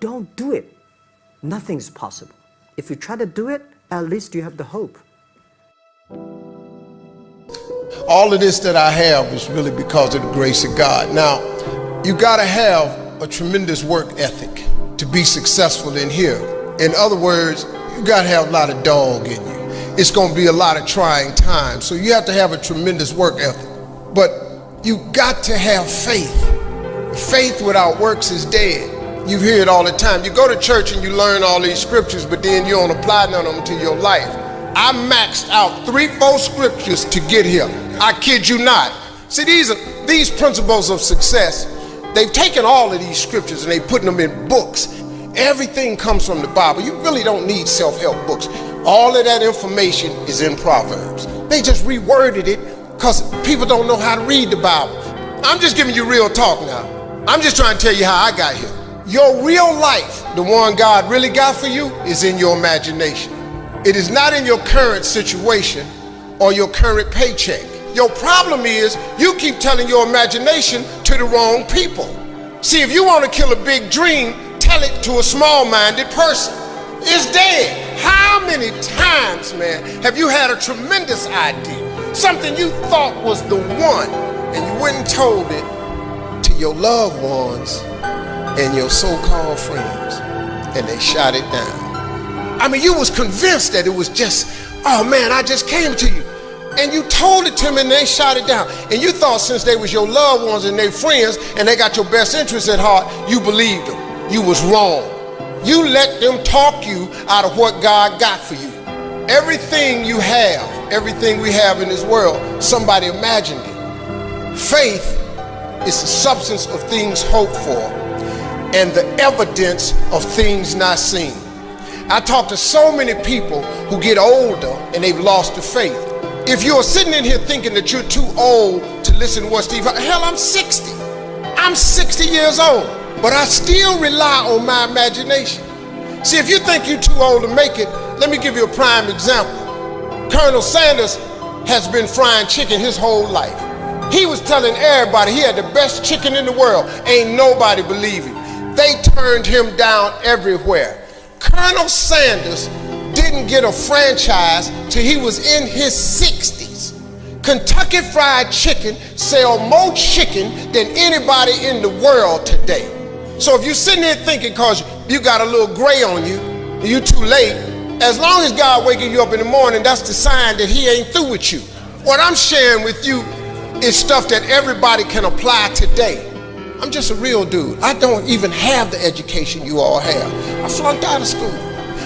don't do it, nothing's possible. If you try to do it, at least you have the hope. All of this that I have is really because of the grace of God. Now, you got to have a tremendous work ethic to be successful in here. In other words, you got to have a lot of dog in you. It's going to be a lot of trying times. So you have to have a tremendous work ethic. But you got to have faith. Faith without works is dead. You hear it all the time. You go to church and you learn all these scriptures, but then you don't apply none of them to your life. I maxed out three, four scriptures to get here. I kid you not. See, these are these principles of success. They've taken all of these scriptures and they putting them in books. Everything comes from the Bible. You really don't need self-help books. All of that information is in Proverbs. They just reworded it because people don't know how to read the Bible. I'm just giving you real talk now. I'm just trying to tell you how I got here. Your real life, the one God really got for you, is in your imagination. It is not in your current situation or your current paycheck. Your problem is you keep telling your imagination to the wrong people. See, if you want to kill a big dream, tell it to a small-minded person. It's dead. How many times, man, have you had a tremendous idea? Something you thought was the one, and you went and told it to your loved ones and your so-called friends and they shot it down. I mean, you was convinced that it was just, oh man, I just came to you. And you told it to me and they shot it down. And you thought since they was your loved ones and they friends and they got your best interests at heart, you believed them. You was wrong. You let them talk you out of what God got for you. Everything you have, everything we have in this world, somebody imagined it. Faith is the substance of things hoped for and the evidence of things not seen. I talk to so many people who get older and they've lost the faith. If you're sitting in here thinking that you're too old to listen to what Steve, hell, I'm 60. I'm 60 years old, but I still rely on my imagination. See, if you think you're too old to make it, let me give you a prime example. Colonel Sanders has been frying chicken his whole life. He was telling everybody he had the best chicken in the world. Ain't nobody believing. They turned him down everywhere. Colonel Sanders didn't get a franchise till he was in his 60s. Kentucky Fried Chicken sell more chicken than anybody in the world today. So if you're sitting there thinking because you got a little gray on you, you're too late, as long as God waking you up in the morning, that's the sign that he ain't through with you. What I'm sharing with you is stuff that everybody can apply today. I'm just a real dude. I don't even have the education you all have. I flunked out of school.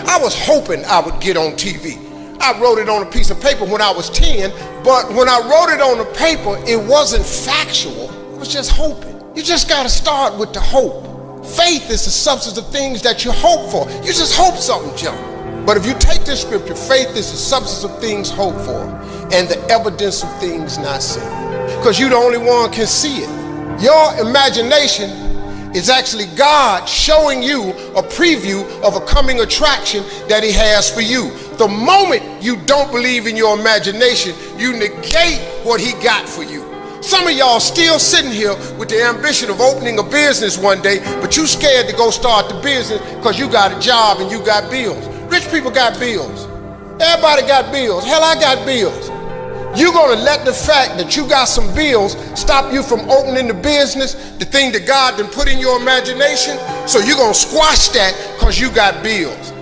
I was hoping I would get on TV. I wrote it on a piece of paper when I was 10, but when I wrote it on the paper, it wasn't factual. I was just hoping. You just got to start with the hope. Faith is the substance of things that you hope for. You just hope something jump. But if you take this scripture, faith is the substance of things hoped for and the evidence of things not seen because you the only one can see it. Your imagination is actually God showing you a preview of a coming attraction that he has for you. The moment you don't believe in your imagination, you negate what he got for you. Some of y'all still sitting here with the ambition of opening a business one day, but you scared to go start the business because you got a job and you got bills. Rich people got bills. Everybody got bills. Hell, I got bills. You're going to let the fact that you got some bills stop you from opening the business, the thing that God done put in your imagination. So you're going to squash that because you got bills.